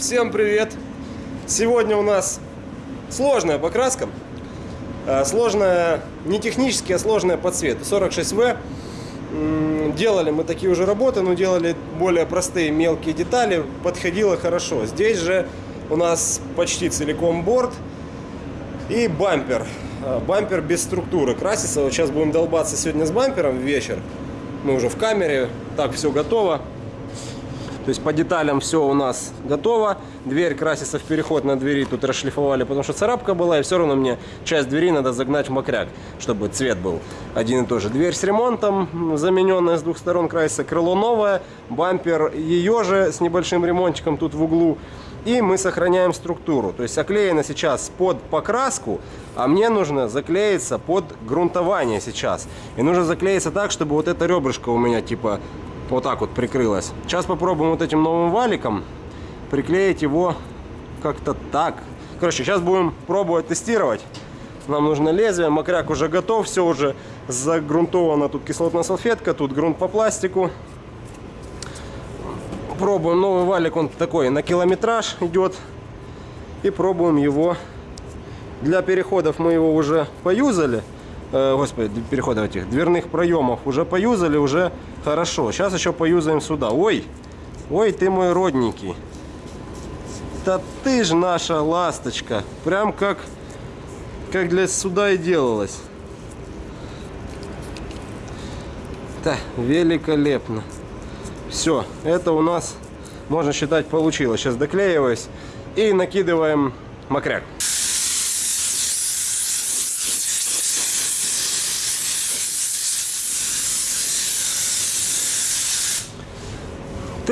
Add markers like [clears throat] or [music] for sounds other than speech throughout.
Всем привет! Сегодня у нас сложная покраска. Э, Сложная не технически, а сложная по цвету. 46В. М, Делали мы такие уже работы, но делали более простые мелкие детали. Подходило хорошо. Здесь же у нас почти целиком борт и бампер. Э, Бампер без структуры красится. Вот сейчас будем долбаться сегодня с бампером вечер. Мы уже в камере. Так, все готово. То есть по деталям все у нас готово. Дверь красится в переход на двери. Тут расшлифовали, потому что царапка была. И все равно мне часть двери надо загнать в мокряк, чтобы цвет был один и тот же. Дверь с ремонтом, замененная с двух сторон красится. Крыло новое. Бампер ее же с небольшим ремонтиком тут в углу. И мы сохраняем структуру. То есть оклеено сейчас под покраску, а мне нужно заклеиться под грунтование сейчас. И нужно заклеиться так, чтобы вот это ребрышко у меня типа вот так вот прикрылось. Сейчас попробуем вот этим новым валиком приклеить его как-то так. Короче, сейчас будем пробовать тестировать. Нам нужно лезвие, мокряк уже готов, все уже загрунтовано. Тут кислотная салфетка, тут грунт по пластику. Пробуем новый валик, он такой на километраж идет. И пробуем его. Для переходов мы его уже поюзали. Э, господи, переходов этих дверных проемов уже поюзали, уже хорошо. Сейчас еще поюзаем сюда. Ой, ой, ты мой родненький. Да ты ж наша ласточка. Прям как, как для суда и делалось. Да, великолепно. Все, это у нас, можно считать, получилось. Сейчас доклеиваюсь и накидываем мокряк.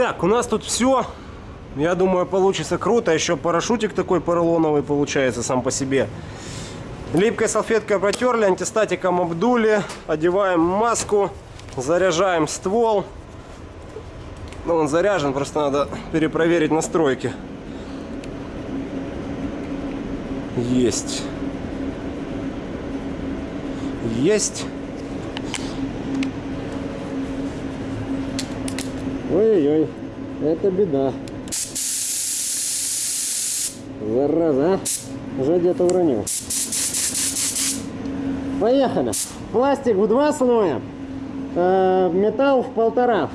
Так, у нас тут все. Я думаю, получится круто. Еще парашютик такой поролоновый получается сам по себе. Липкой салфеткой протерли, антистатиком обдули. Одеваем маску, заряжаем ствол. Ну, он заряжен, просто надо перепроверить настройки. Есть. Есть. Ой-ой, это беда. Зараза, а? Уже где-то уронил. Поехали. Пластик в два слоя, э, металл в полтора.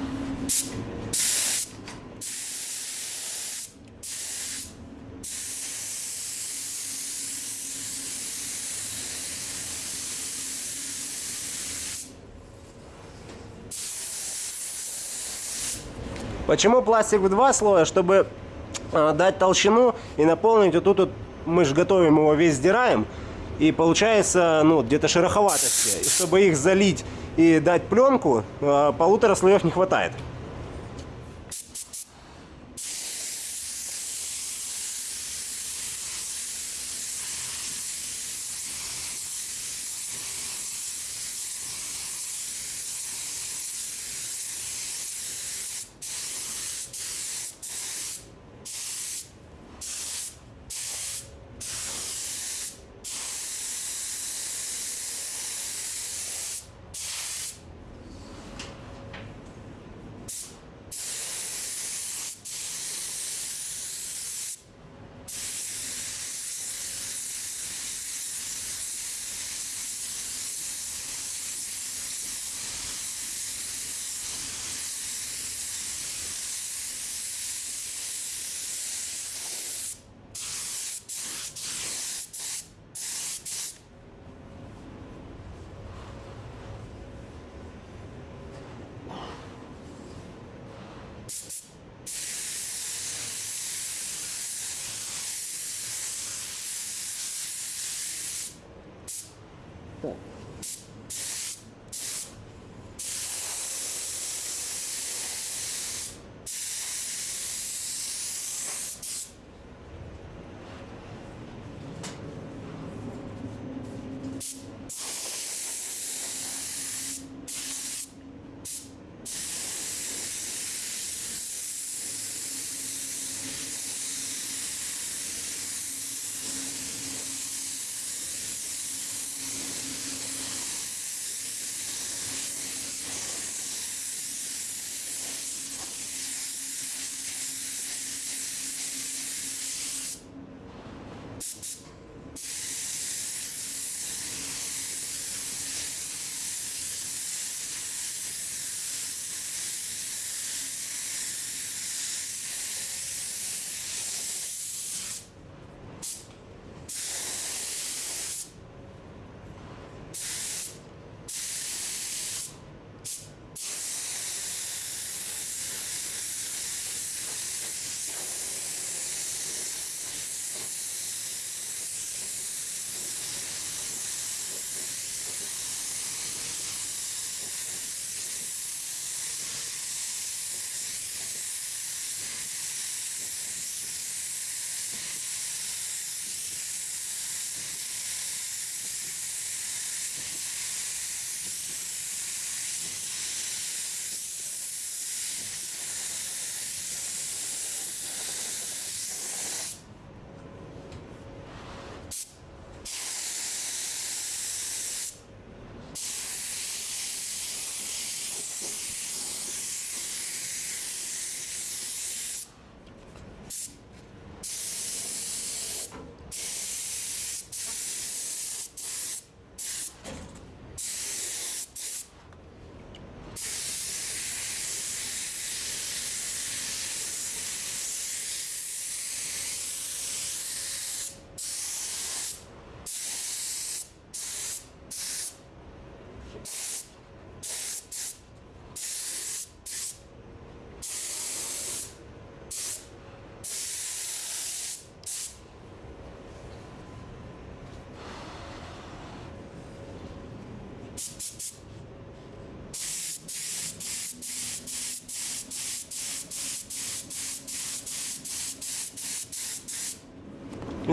Почему пластик в два слоя? Чтобы э, дать толщину и наполнить вот тут вот, мы же готовим его весь сдираем. И получается, ну, где-то шероховатости. И чтобы их залить и дать пленку, э, полутора слоев не хватает.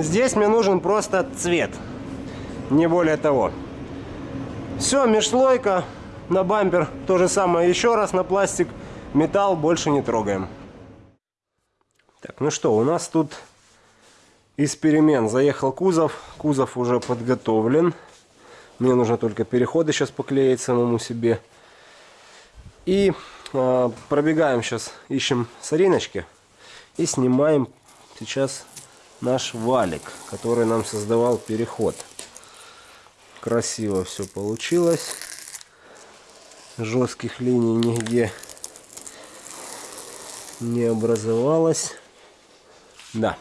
Здесь мне нужен просто цвет. Не более того. Все, межслойка на бампер. То же самое еще раз на пластик. Металл больше не трогаем. Так, ну что, у нас тут из перемен заехал кузов. Кузов уже подготовлен. Мне нужно только переходы сейчас поклеить самому себе. И э, пробегаем сейчас, ищем сориночки. И снимаем сейчас наш валик, который нам создавал переход. Красиво все получилось. Жестких линий нигде не образовалось. Да,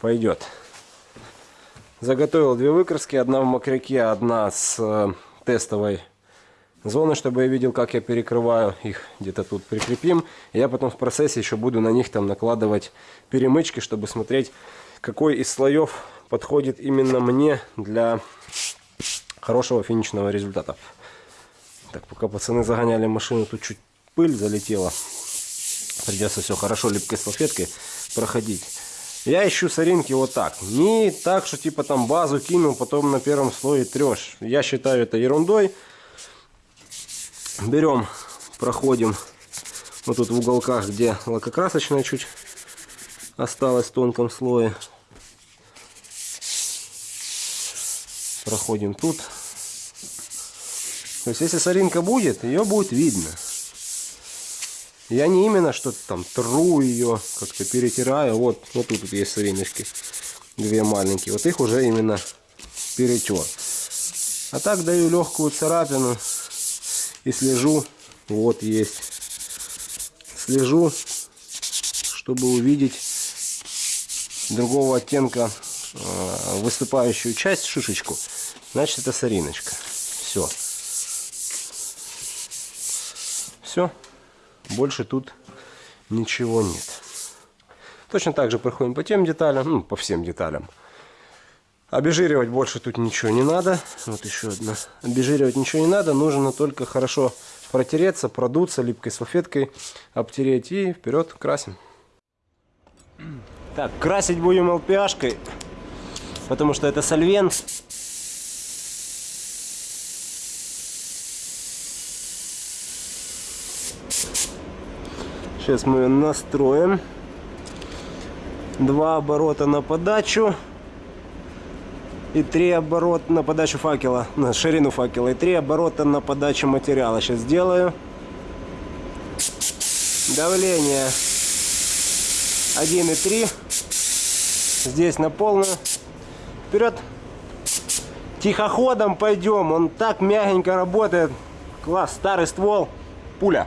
пойдет. Заготовил две выкраски. Одна в мокряке, одна с э, тестовой зоны, чтобы я видел, как я перекрываю. Их где-то тут прикрепим. Я потом в процессе еще буду на них там накладывать перемычки, чтобы смотреть, какой из слоев подходит именно мне для хорошего финишного результата. Так, пока пацаны загоняли машину, тут чуть пыль залетела. Придется все хорошо липкой салфеткой проходить. Я ищу соринки вот так. Не так, что типа там базу кинул, потом на первом слое трешь. Я считаю это ерундой. Берем, проходим вот тут в уголках, где лакокрасочная чуть осталось в тонком слое. Проходим тут. То есть если соринка будет, ее будет видно. Я не именно что-то там тру ее, как-то перетираю. Вот, вот тут, тут есть сориночки. Две маленькие. Вот их уже именно перетер. А так даю легкую царапину и слежу. Вот есть. Слежу, чтобы увидеть другого оттенка э, выступающую часть, шишечку. Значит, это сориночка. Все. Все. Больше тут ничего нет. Точно так же проходим по тем деталям, ну, по всем деталям. Обезжиривать больше тут ничего не надо. Вот еще одна. Обезжиривать ничего не надо. Нужно только хорошо протереться, продуться липкой салфеткой, обтереть и вперед красим. Так, красить будем ЛПАшкой, потому что это сольвент. Сейчас мы ее настроим. Два оборота на подачу. И три оборота на подачу факела, на ширину факела. И три оборота на подачу материала. Сейчас сделаю. Давление 1,3. Здесь на полную. Вперед. Тихоходом пойдем. Он так мягенько работает. Класс. Старый ствол. Пуля.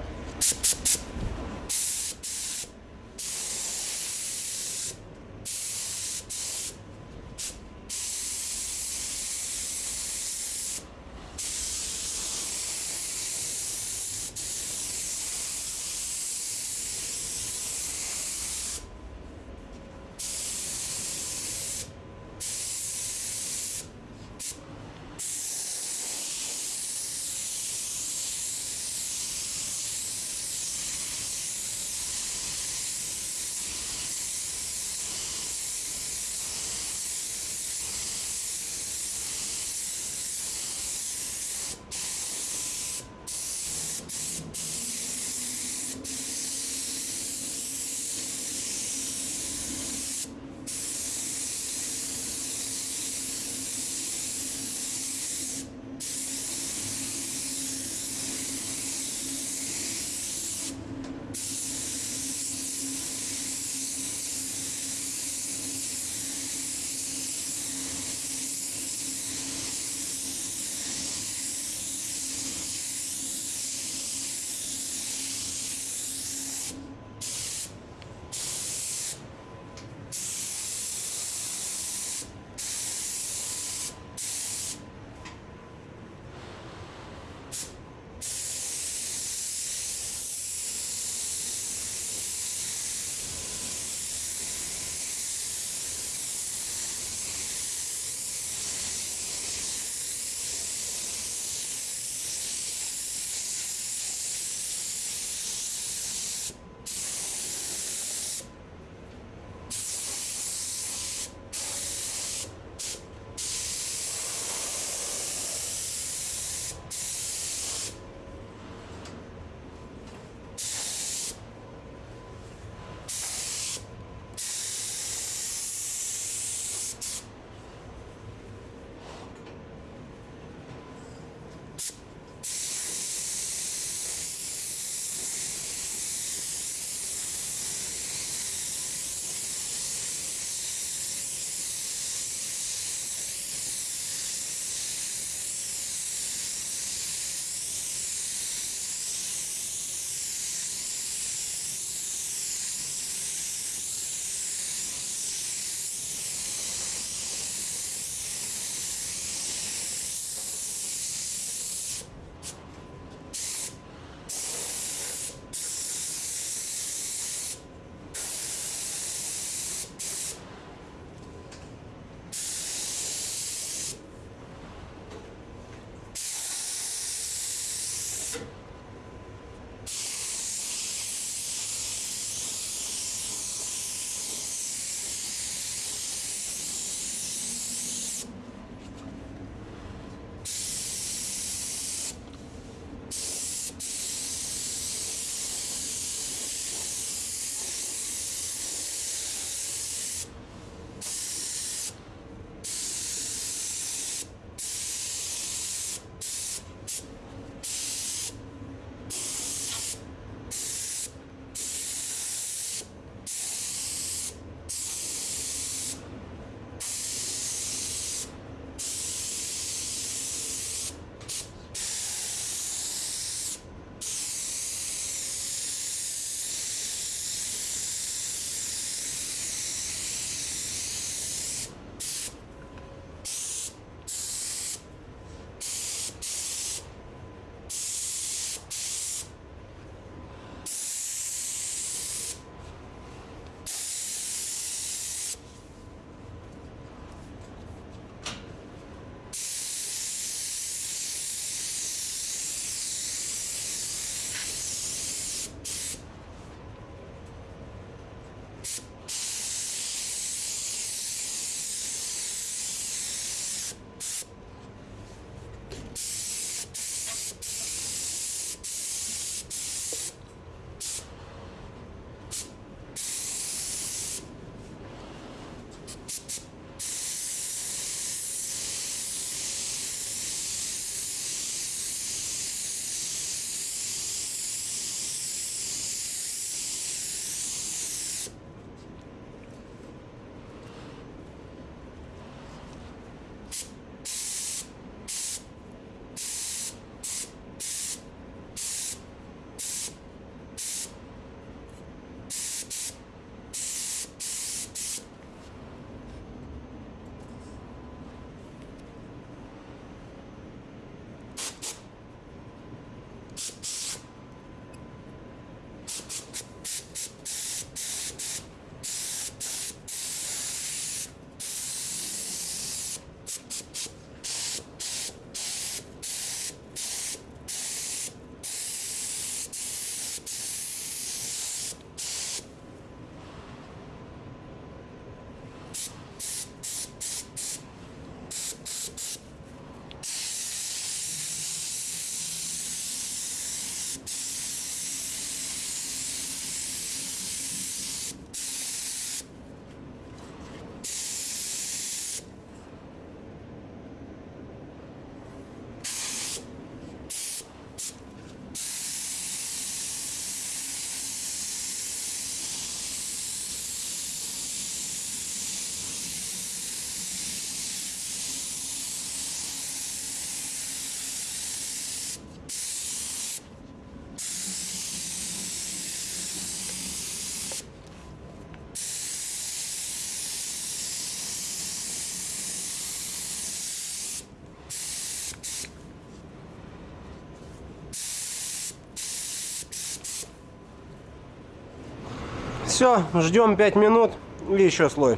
Все, ждем 5 минут и еще слой.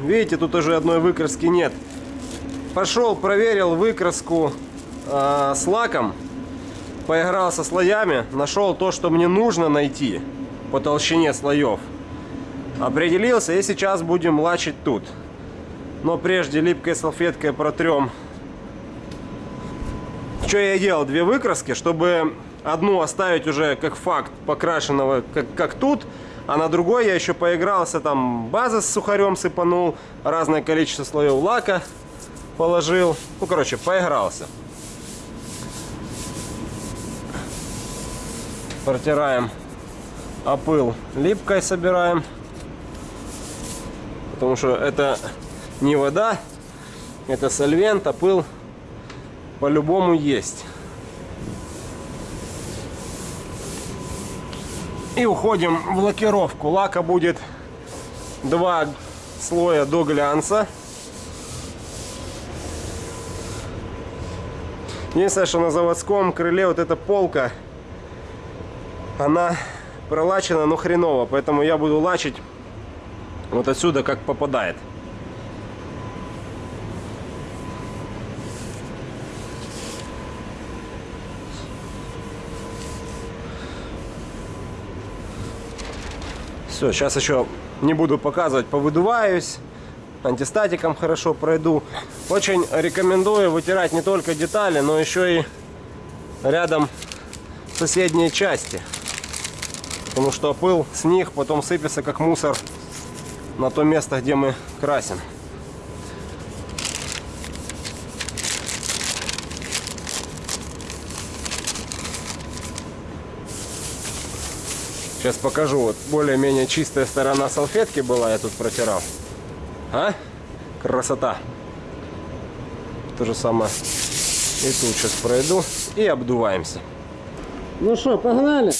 Видите, тут уже одной выкраски нет. Пошел, проверил выкраску э, с лаком, поиграл со слоями, нашел то, что мне нужно найти по толщине слоев. Определился и сейчас будем лачить тут. Но прежде липкой салфеткой протрем. Что я делал? Две выкраски, чтобы одну оставить уже как факт покрашенного, как, как тут. А на другой я еще поигрался, там база с сухарем сыпанул, разное количество слоев лака положил. Ну, короче, поигрался. Протираем опыл липкой собираем. Потому что это не вода, это сольвент, а по-любому есть. И уходим в лакировку. Лака будет два слоя до глянца. Единственное, что на заводском крыле вот эта полка, она пролачена, но хреново. Поэтому я буду лачить вот отсюда, как попадает. Все, сейчас еще не буду показывать, повыдуваюсь. Антистатиком хорошо пройду. Очень рекомендую вытирать не только детали, но еще и рядом соседние части. Потому что пыл с них потом сыпется как мусор на то место, где мы красим. Сейчас покажу. Вот более-менее чистая сторона салфетки была, я тут протирал. А? Красота. То же самое и тут сейчас пройду и обдуваемся. Ну что, погнали?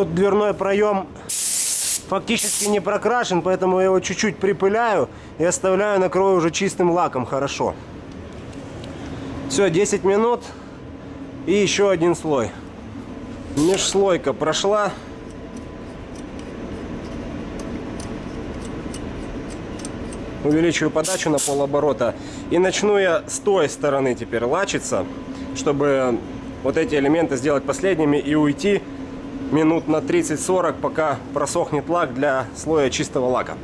Тут дверной проем фактически не прокрашен, поэтому я его чуть-чуть припыляю и оставляю, накрою уже чистым лаком хорошо. Все, 10 минут и еще один слой. Межслойка прошла. Увеличиваю подачу на полоборота. И начну я с той стороны теперь лачиться, чтобы вот эти элементы сделать последними и уйти минут на 30-40, пока просохнет лак для слоя чистого лака.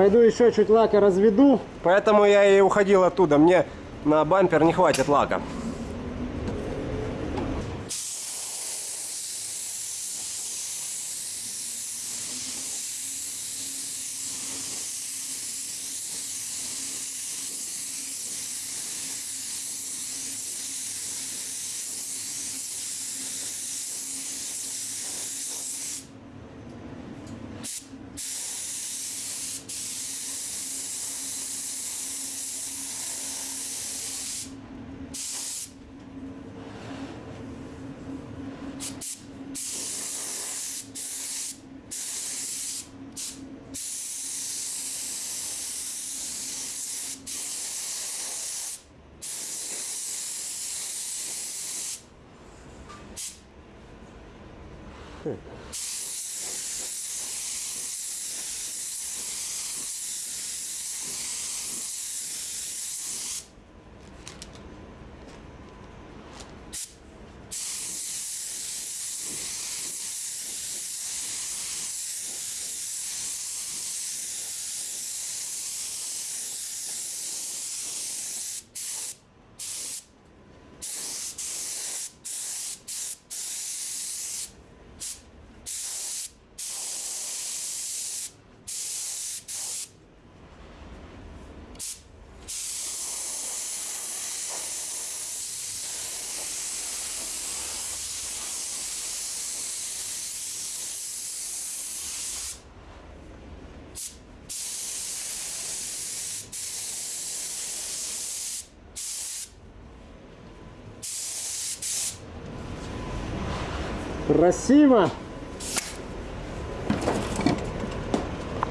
Пойду еще чуть лака разведу. Поэтому я и уходил оттуда. Мне на бампер не хватит лака. Красиво.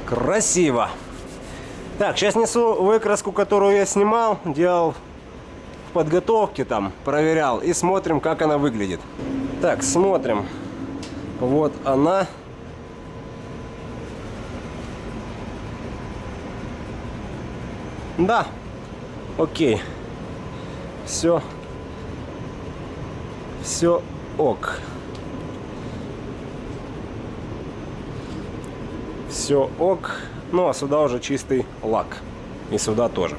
Красиво. Так, сейчас несу выкраску, которую я снимал, делал в подготовке там, проверял. И смотрим, как она выглядит. Так, смотрим. Вот она. Да, окей. Все. Все ок. Все ок. Ну а сюда уже чистый лак. И сюда тоже.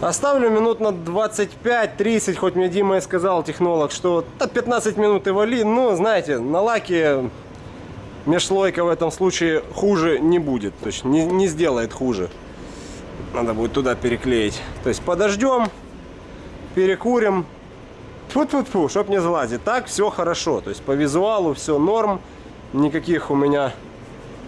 Оставлю минут на 25-30, хоть мне Дима и сказал, технолог, что да, 15 минут и вали. Ну, знаете, на лаке межслойка в этом случае хуже не будет. То есть не, не сделает хуже. Надо будет туда переклеить. То есть подождем, перекурим. Фу-фу-фу, чтоб не залазить. Так все хорошо. То есть по визуалу все норм. Никаких у меня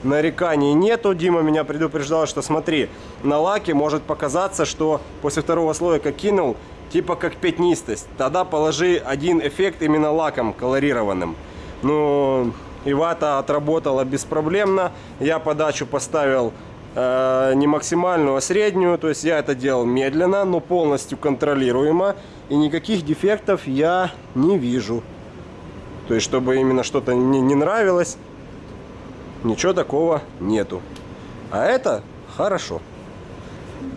нареканий нету. Дима меня предупреждал, что смотри, на лаке может показаться, что после второго слоя как кинул, типа как пятнистость. Тогда положи один эффект именно лаком колорированным. Ну, и вата отработала беспроблемно. Я подачу поставил э, не максимальную, а среднюю. То есть я это делал медленно, но полностью контролируемо. И никаких дефектов я не вижу. То есть, чтобы именно что-то не, не нравилось, ничего такого нету. А это хорошо.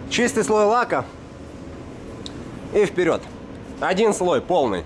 Чистый слой лака и вперед. Один слой полный.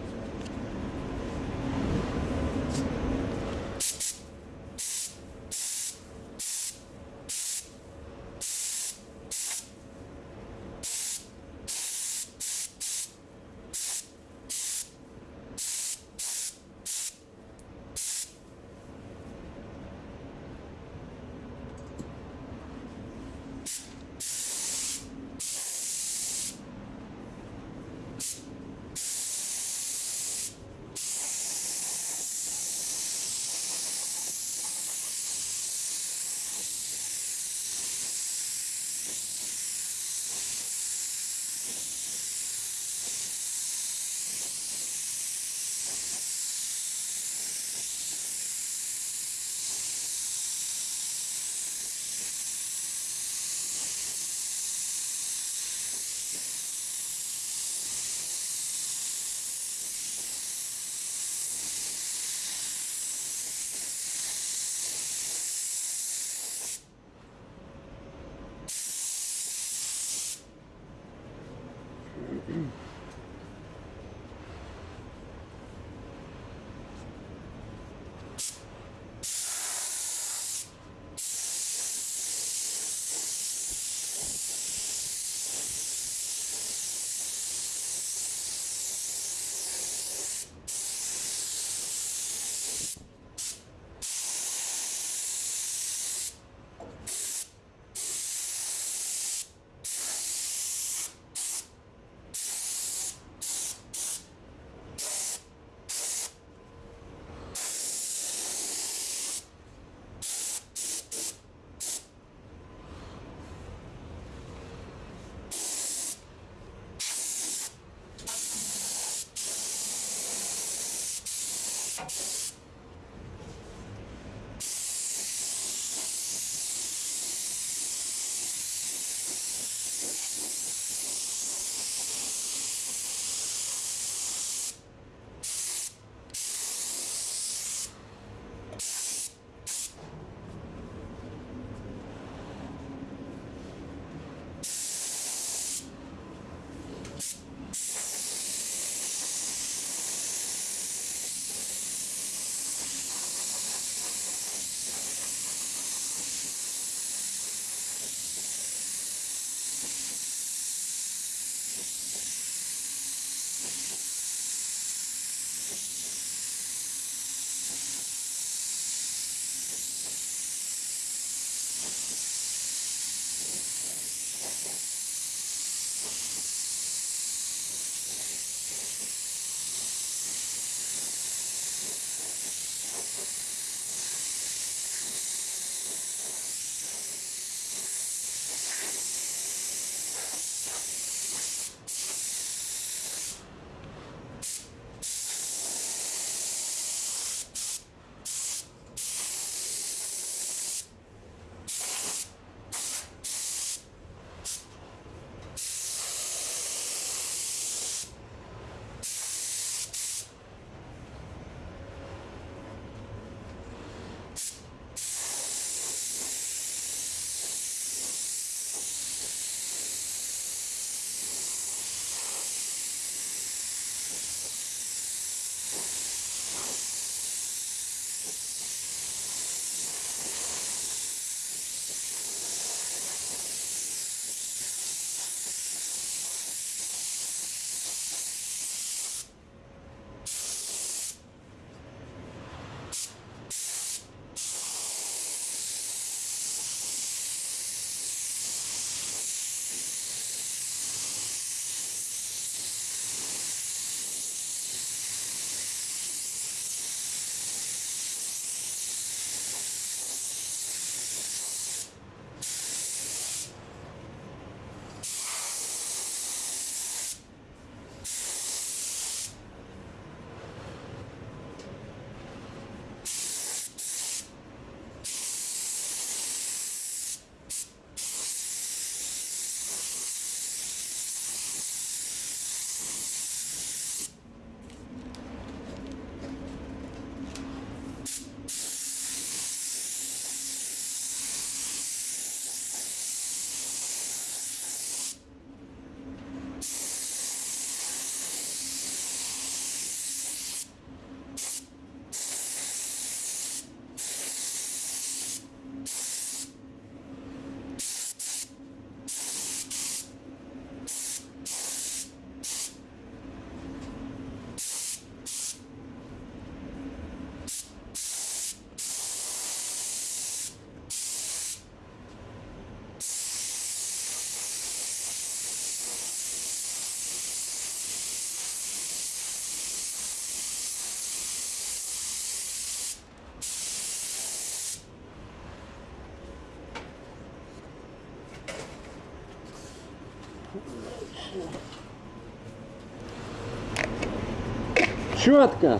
Четко.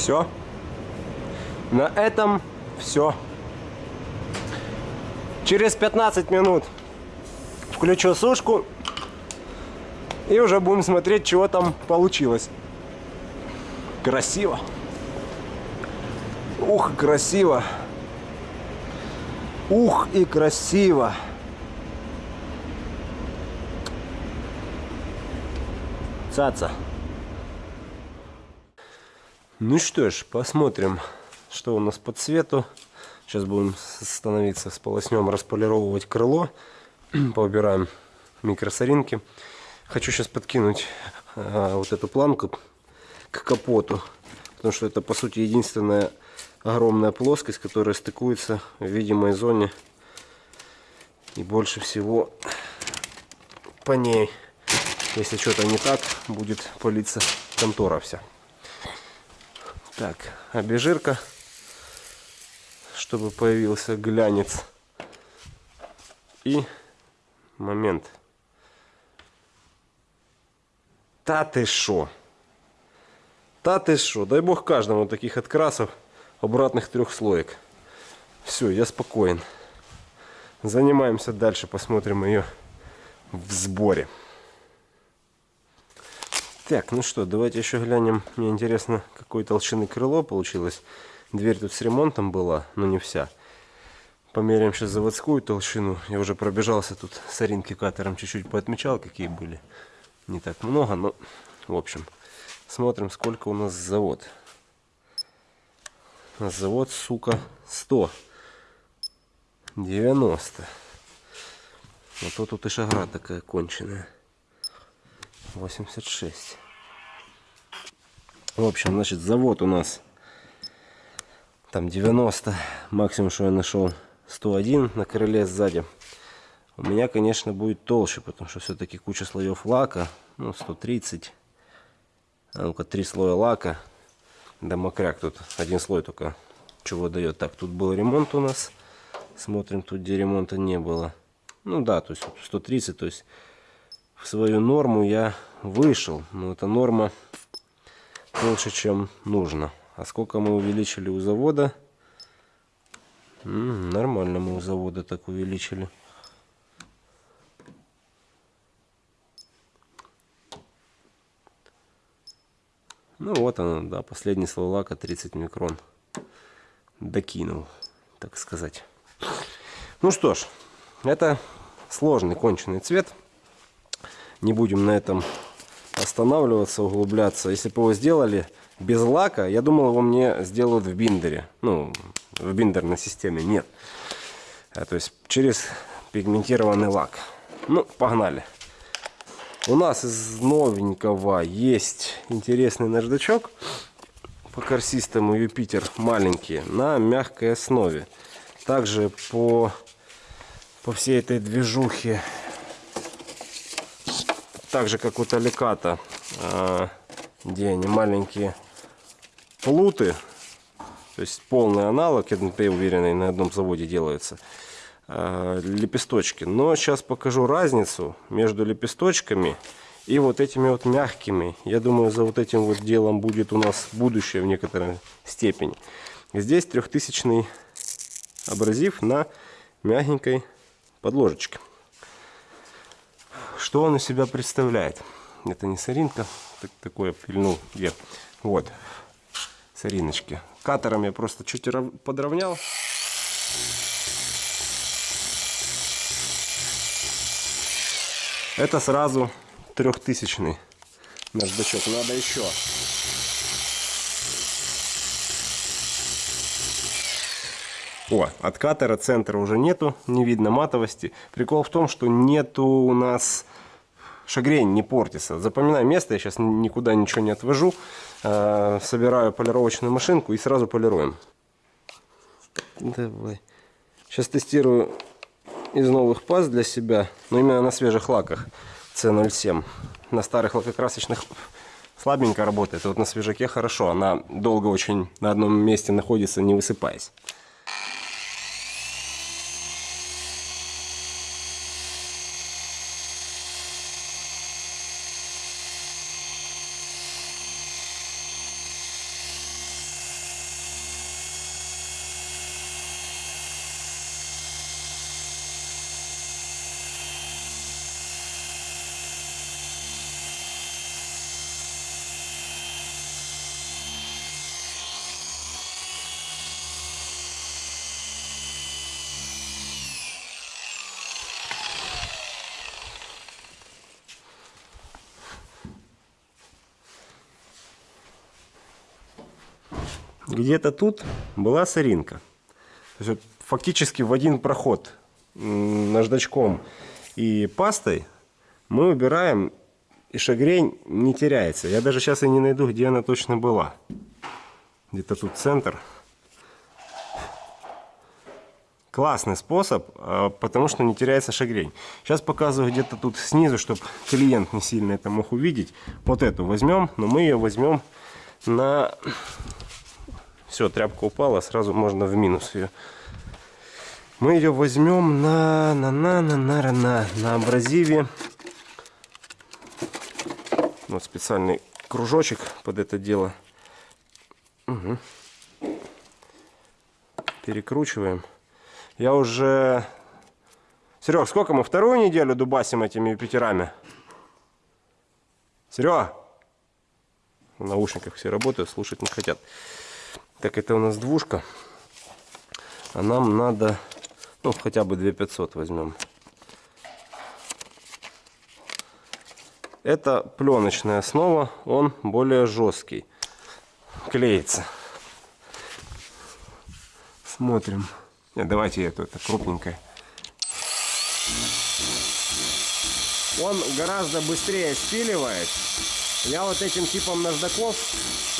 Все. На этом все. Через 15 минут включу сушку и уже будем смотреть, чего там получилось. Красиво. Ух, красиво. Ух и красиво. Цаца. Ну что ж, посмотрим, что у нас по цвету. Сейчас будем становиться, сполоснем, располировывать крыло. [clears throat] Поубираем микросоринки. Хочу сейчас подкинуть а, вот эту планку к капоту. Потому что это, по сути, единственная огромная плоскость, которая стыкуется в видимой зоне. И больше всего по ней, если что-то не так, будет палиться контора вся. Так, обезжирка, чтобы появился глянец. И момент. Та ты шо? Та ты шо? Дай бог каждому таких открасов обратных трех слоек. Все, я спокоен. Занимаемся дальше, посмотрим ее в сборе. Так, ну что, давайте еще глянем. Мне интересно, какой толщины крыло получилось. Дверь тут с ремонтом была, но не вся. Померяем сейчас заводскую толщину. Я уже пробежался тут с оринки катером, чуть-чуть поотмечал, какие были. Не так много, но в общем. Смотрим, сколько у нас завод. У нас завод, сука, 100. 90. Вот тут, тут и шагра такая конченая. 86. В общем, значит, завод у нас там 90. Максимум, что я нашел, 101 на крыле сзади. У меня, конечно, будет толще, потому что все-таки куча слоев лака. Ну, 130. А ну-ка, три слоя лака. Да мокряк тут. Один слой только чего дает. Так, тут был ремонт у нас. Смотрим, тут где ремонта не было. Ну да, то есть 130, то есть в свою норму я вышел. Но эта норма больше, чем нужно. А сколько мы увеличили у завода? М, нормально мы у завода так увеличили. Ну вот она, да, последний слой лака 30 микрон. Докинул, так сказать. Ну что ж, это сложный конченый цвет. Не будем на этом останавливаться, углубляться. Если бы его сделали без лака, я думал, его мне сделают в биндере. Ну, в биндерной системе. Нет. А, то есть через пигментированный лак. Ну, погнали. У нас из новенького есть интересный наждачок по корсистому Юпитер маленький на мягкой основе. Также по, по всей этой движухе, так же как у Таликата, а, где они маленькие плуты, то есть полный аналог, я уверенный, на одном заводе делаются. Э, лепесточки. Но сейчас покажу разницу между лепесточками и вот этими вот мягкими. Я думаю, за вот этим вот делом будет у нас будущее в некоторой степени. Здесь трехтысячный абразив на мягенькой подложечке. Что он из себя представляет? Это не соринка, так, такое пильнул где. Вот, сориночки. Катером я просто чуть подровнял. Это сразу трехтысячный наждачок. Надо еще. О, от катера центра уже нету, не видно матовости. Прикол в том, что нету у нас шагрень, не портится. Запоминаю место, я сейчас никуда ничего не отвожу. Э, собираю полировочную машинку и сразу полируем. Давай. Сейчас тестирую из новых паст для себя, но именно на свежих лаках C07. На старых лакокрасочных слабенько работает, вот на свежаке хорошо, она долго очень на одном месте находится, не высыпаясь. Где-то тут была соринка. То есть, вот, фактически в один проход наждачком и пастой мы убираем, и шагрень не теряется. Я даже сейчас и не найду, где она точно была. Где-то тут центр. Классный способ, а, потому что не теряется шагрень. Сейчас показываю где-то тут снизу, чтобы клиент не сильно это мог увидеть. Вот эту возьмем, но мы ее возьмем на все, тряпка упала, сразу можно в минус ее. Мы ее возьмем на на на на на на на абразиве. Вот специальный кружочек под это дело. Угу. Перекручиваем. Я уже... Серег, сколько мы вторую неделю дубасим этими Юпитерами? Серега! В наушниках все работают, слушать не хотят. Так, это у нас двушка. А нам надо, ну, хотя бы 2500 возьмем. Это пленочная основа, он более жесткий. Клеится. Смотрим. Нет, давайте эту, это крупненькая. Он гораздо быстрее спиливает. Я вот этим типом наждаков,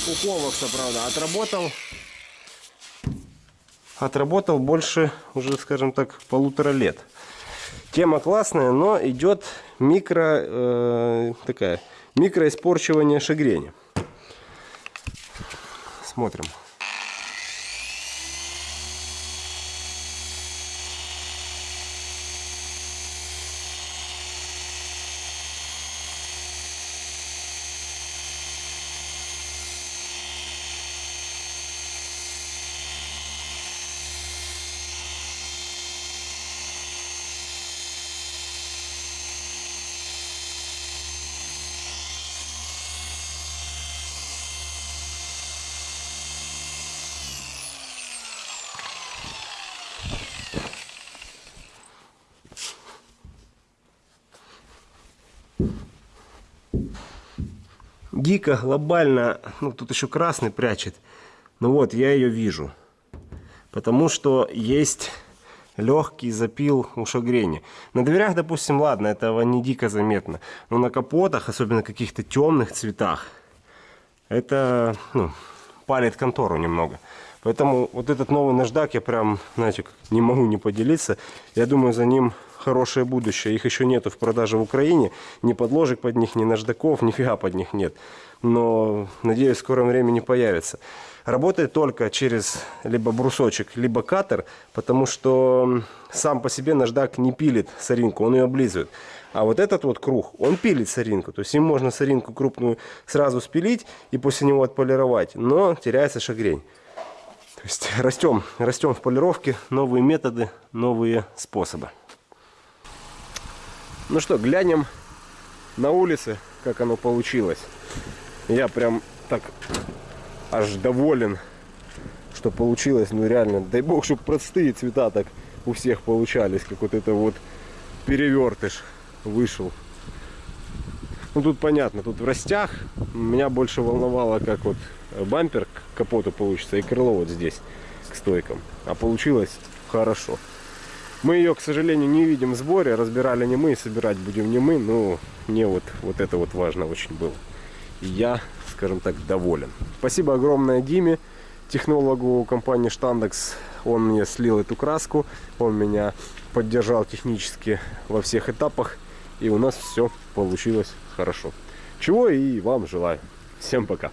у Ковакса, правда, отработал отработал больше, уже, скажем так, полутора лет. Тема классная, но идет микро, э, такая, микроиспорчивание шагрени. Смотрим. Дико, глобально, ну тут еще красный прячет. Ну вот, я ее вижу. Потому что есть легкий запил ушогрения. На дверях, допустим, ладно, этого не дико заметно. Но на капотах, особенно каких-то темных цветах, это ну, палит контору немного. Поэтому вот этот новый наждак я прям, знаете, не могу не поделиться. Я думаю, за ним хорошее будущее. Их еще нету в продаже в Украине. Ни подложек под них, ни наждаков, нифига под них нет. Но, надеюсь, в скором времени появится. Работает только через либо брусочек, либо катер, потому что сам по себе наждак не пилит соринку, он ее облизывает. А вот этот вот круг, он пилит соринку. То есть им можно соринку крупную сразу спилить и после него отполировать. Но теряется шагрень. То есть растем, растем в полировке, новые методы, новые способы. Ну что, глянем на улице, как оно получилось. Я прям так аж доволен, что получилось. Ну реально, дай бог, чтобы простые цвета так у всех получались, как вот это вот перевертыш вышел. Ну тут понятно, тут в растях меня больше волновало, как вот бампер к капоту получится и крыло вот здесь к стойкам. А получилось хорошо. Мы ее, к сожалению, не видим в сборе. Разбирали не мы, собирать будем не мы. Но мне вот, вот это вот важно очень было. И я, скажем так, доволен. Спасибо огромное Диме, технологу компании Штандекс. Он мне слил эту краску. Он меня поддержал технически во всех этапах. И у нас все получилось хорошо. Чего и вам желаю. Всем пока.